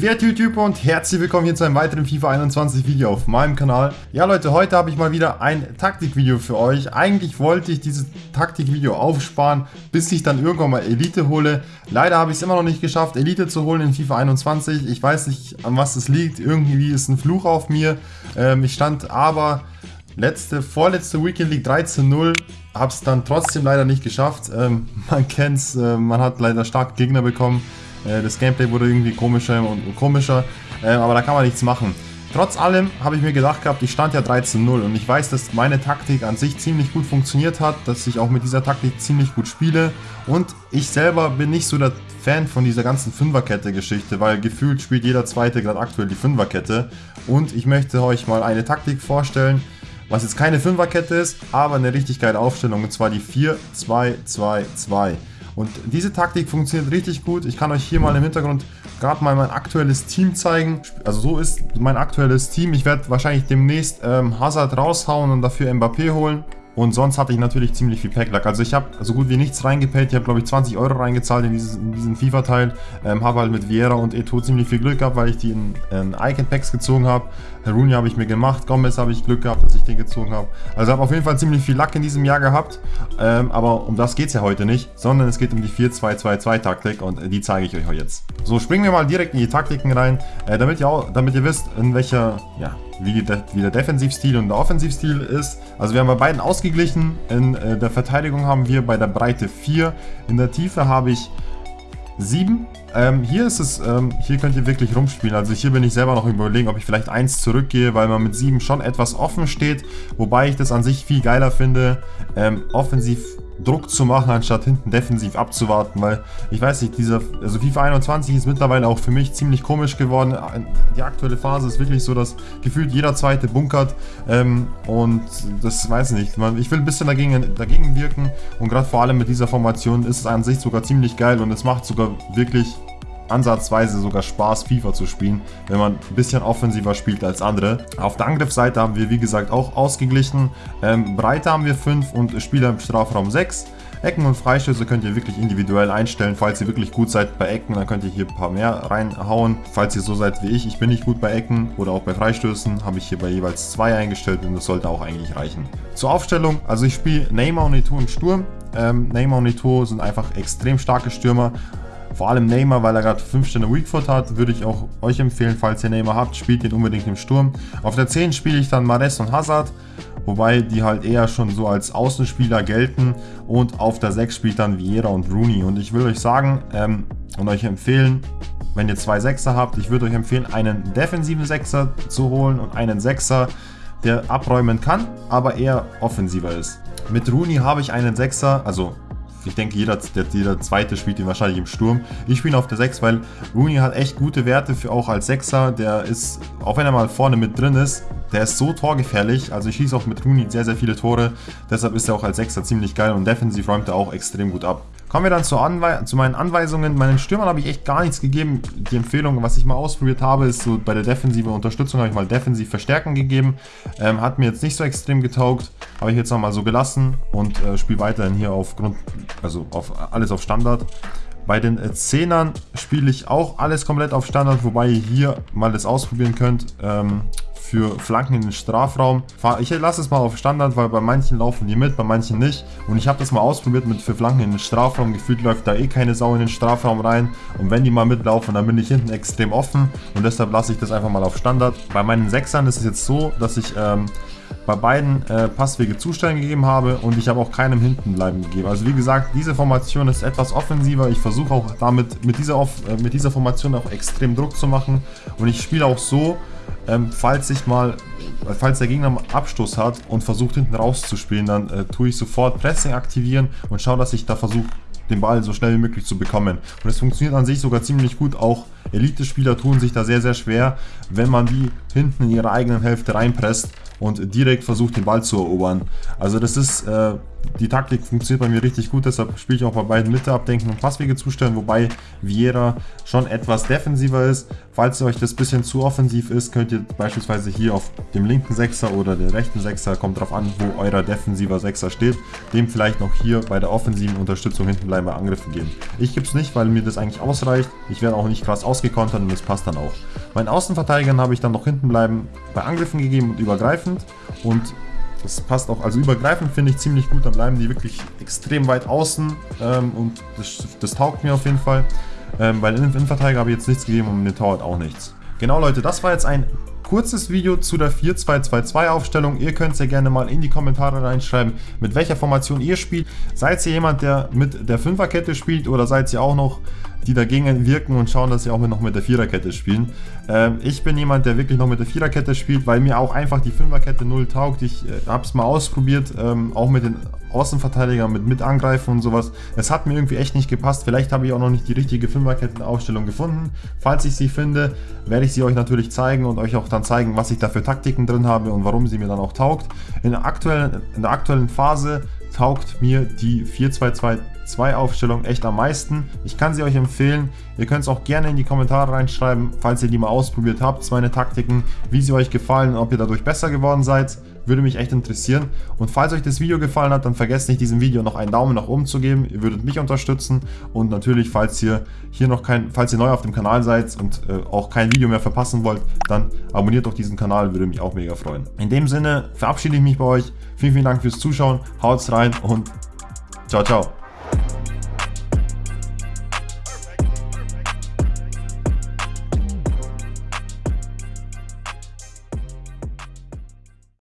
Wie wird YouTube und herzlich willkommen hier zu einem weiteren FIFA 21 Video auf meinem Kanal. Ja Leute, heute habe ich mal wieder ein Taktikvideo für euch. Eigentlich wollte ich dieses Taktikvideo aufsparen, bis ich dann irgendwann mal Elite hole. Leider habe ich es immer noch nicht geschafft, Elite zu holen in FIFA 21. Ich weiß nicht, an was es liegt. Irgendwie ist ein Fluch auf mir. Ähm, ich stand aber letzte, vorletzte Weekend League 13-0. Habe es dann trotzdem leider nicht geschafft. Ähm, man kennt es, äh, man hat leider starke Gegner bekommen. Äh, das Gameplay wurde irgendwie komischer und komischer, äh, aber da kann man nichts machen. Trotz allem habe ich mir gedacht gehabt, ich stand ja 13-0 und ich weiß, dass meine Taktik an sich ziemlich gut funktioniert hat, dass ich auch mit dieser Taktik ziemlich gut spiele und ich selber bin nicht so der Fan von dieser ganzen Fünferkette-Geschichte, weil gefühlt spielt jeder Zweite gerade aktuell die Fünferkette und ich möchte euch mal eine Taktik vorstellen, was jetzt keine Fünferkette ist, aber eine richtig geile Aufstellung und zwar die 4-2-2-2. Und diese Taktik funktioniert richtig gut. Ich kann euch hier mal im Hintergrund gerade mal mein aktuelles Team zeigen. Also so ist mein aktuelles Team. Ich werde wahrscheinlich demnächst ähm, Hazard raushauen und dafür Mbappé holen. Und sonst hatte ich natürlich ziemlich viel Packlack. Also ich habe so gut wie nichts reingepayt. Ich habe glaube ich 20 Euro reingezahlt in, dieses, in diesen FIFA-Teil. Ähm, habe halt mit Vieira und Eto ziemlich viel Glück gehabt, weil ich die in, in Icon-Packs gezogen habe. Rooney habe ich mir gemacht. Gomez habe ich Glück gehabt, dass ich den gezogen habe. Also habe auf jeden Fall ziemlich viel Lack in diesem Jahr gehabt. Ähm, aber um das geht es ja heute nicht, sondern es geht um die 4-2-2-2-Taktik und die zeige ich euch jetzt. So, springen wir mal direkt in die Taktiken rein, äh, damit, ihr auch, damit ihr wisst, in welcher, ja, wie, de wie der Defensivstil und der Offensivstil ist. Also wir haben bei beiden ausgeglichen. In äh, der Verteidigung haben wir bei der Breite 4. In der Tiefe habe ich 7. Ähm, hier ist es, ähm, hier könnt ihr wirklich rumspielen. Also hier bin ich selber noch überlegen, ob ich vielleicht 1 zurückgehe, weil man mit 7 schon etwas offen steht. Wobei ich das an sich viel geiler finde, ähm, offensiv Druck zu machen, anstatt hinten defensiv abzuwarten, weil ich weiß nicht, dieser, also FIFA 21 ist mittlerweile auch für mich ziemlich komisch geworden. Die aktuelle Phase ist wirklich so, dass gefühlt jeder zweite bunkert ähm, und das weiß ich nicht. Ich will ein bisschen dagegen, dagegen wirken und gerade vor allem mit dieser Formation ist es an sich sogar ziemlich geil und es macht sogar wirklich ansatzweise sogar Spaß, FIFA zu spielen, wenn man ein bisschen offensiver spielt als andere. Auf der Angriffsseite haben wir, wie gesagt, auch ausgeglichen. Ähm, Breite haben wir 5 und Spieler im Strafraum 6. Ecken und Freistöße könnt ihr wirklich individuell einstellen. Falls ihr wirklich gut seid bei Ecken, dann könnt ihr hier ein paar mehr reinhauen. Falls ihr so seid wie ich, ich bin nicht gut bei Ecken oder auch bei Freistößen, habe ich hier bei jeweils zwei eingestellt und das sollte auch eigentlich reichen. Zur Aufstellung, also ich spiele Neymar und Eto'o im Sturm. Ähm, Neymar und Eto'o sind einfach extrem starke Stürmer vor allem Neymar, weil er gerade 5 Sterne Weakfoot hat, würde ich auch euch empfehlen, falls ihr Neymar habt, spielt ihn unbedingt im Sturm. Auf der 10 spiele ich dann Mares und Hazard, wobei die halt eher schon so als Außenspieler gelten. Und auf der 6 spielt dann Vieira und Rooney. Und ich will euch sagen ähm, und euch empfehlen, wenn ihr zwei Sechser habt, ich würde euch empfehlen, einen defensiven Sechser zu holen und einen Sechser, der abräumen kann, aber eher offensiver ist. Mit Rooney habe ich einen Sechser, also ich denke, jeder, der, jeder zweite spielt ihn wahrscheinlich im Sturm. Ich spiele auf der 6, weil Rooney hat echt gute Werte für auch als Sechser. Der ist, auch wenn er mal vorne mit drin ist, der ist so torgefährlich. Also ich schieße auch mit Rooney sehr, sehr viele Tore. Deshalb ist er auch als Sechser ziemlich geil und defensiv räumt er auch extrem gut ab. Kommen wir dann zu, zu, meinen Anweisungen. Meinen Stürmern habe ich echt gar nichts gegeben. Die Empfehlung, was ich mal ausprobiert habe, ist so bei der defensiven Unterstützung habe ich mal defensiv Verstärken gegeben. Ähm, hat mir jetzt nicht so extrem getaugt. Habe ich jetzt nochmal so gelassen und äh, spiele weiterhin hier auf Grund, also auf alles auf Standard. Bei den äh, Zehnern spiele ich auch alles komplett auf Standard, wobei ihr hier mal das ausprobieren könnt. Ähm, für Flanken in den Strafraum. Ich lasse es mal auf Standard, weil bei manchen laufen die mit, bei manchen nicht. Und ich habe das mal ausprobiert mit für Flanken in den Strafraum. Gefühlt läuft da eh keine Sau in den Strafraum rein. Und wenn die mal mitlaufen, dann bin ich hinten extrem offen. Und deshalb lasse ich das einfach mal auf Standard. Bei meinen Sechsern ist es jetzt so, dass ich ähm, bei beiden äh, Passwege Zustellen gegeben habe und ich habe auch keinem Hintenbleiben gegeben. Also wie gesagt, diese Formation ist etwas offensiver. Ich versuche auch damit mit dieser, Off äh, mit dieser Formation auch extrem Druck zu machen und ich spiele auch so, ähm, falls ich mal, falls der Gegner einen Abstoß hat und versucht hinten rauszuspielen, dann äh, tue ich sofort Pressing aktivieren und schaue, dass ich da versuche, den Ball so schnell wie möglich zu bekommen. Und es funktioniert an sich sogar ziemlich gut. Auch Elite-Spieler tun sich da sehr, sehr schwer, wenn man die hinten in ihre eigenen Hälfte reinpresst und direkt versucht, den Ball zu erobern. Also das ist äh, die Taktik funktioniert bei mir richtig gut, deshalb spiele ich auch bei beiden Mitte abdenken und Passwege zustellen, wobei Vieira schon etwas defensiver ist. Falls euch das bisschen zu offensiv ist, könnt ihr beispielsweise hier auf dem linken Sechser oder der rechten Sechser, kommt drauf an, wo euer defensiver Sechser steht, dem vielleicht noch hier bei der offensiven Unterstützung hinten bleiben bei Angriffen geben. Ich gebe es nicht, weil mir das eigentlich ausreicht. Ich werde auch nicht krass ausgekontert und das passt dann auch. Meinen Außenverteidigern habe ich dann noch hinten bleiben bei Angriffen gegeben und übergreifend und das passt auch, also übergreifend finde ich ziemlich gut, dann bleiben die wirklich extrem weit außen ähm, und das, das, taugt mir auf jeden Fall. Ähm, den Innenverteidiger habe ich jetzt nichts gegeben und mit Torwart auch nichts. Genau Leute, das war jetzt ein kurzes Video zu der 4-2-2-2 Aufstellung. Ihr könnt ja gerne mal in die Kommentare reinschreiben, mit welcher Formation ihr spielt. Seid ihr jemand, der mit der Fünferkette spielt oder seid ihr auch noch die dagegen wirken und schauen, dass sie auch noch mit der Viererkette spielen. Ähm, ich bin jemand, der wirklich noch mit der Viererkette spielt, weil mir auch einfach die Fünferkette null taugt. Ich äh, habe es mal ausprobiert, ähm, auch mit den Außenverteidigern, mit, mit Angreifen und sowas. Es hat mir irgendwie echt nicht gepasst. Vielleicht habe ich auch noch nicht die richtige Fünferkettenaufstellung gefunden. Falls ich sie finde, werde ich sie euch natürlich zeigen und euch auch dann zeigen, was ich da für Taktiken drin habe und warum sie mir dann auch taugt. In der aktuellen, in der aktuellen Phase taugt mir die 4-2-2-2 Aufstellung echt am meisten. Ich kann sie euch empfehlen. Ihr könnt es auch gerne in die Kommentare reinschreiben, falls ihr die mal ausprobiert habt, meine Taktiken, wie sie euch gefallen und ob ihr dadurch besser geworden seid. Würde mich echt interessieren. Und falls euch das Video gefallen hat, dann vergesst nicht, diesem Video noch einen Daumen nach oben zu geben. Ihr würdet mich unterstützen. Und natürlich, falls ihr hier noch kein, falls ihr neu auf dem Kanal seid und äh, auch kein Video mehr verpassen wollt, dann abonniert doch diesen Kanal, würde mich auch mega freuen. In dem Sinne verabschiede ich mich bei euch. Vielen, vielen Dank fürs Zuschauen. Haut's rein und ciao, ciao.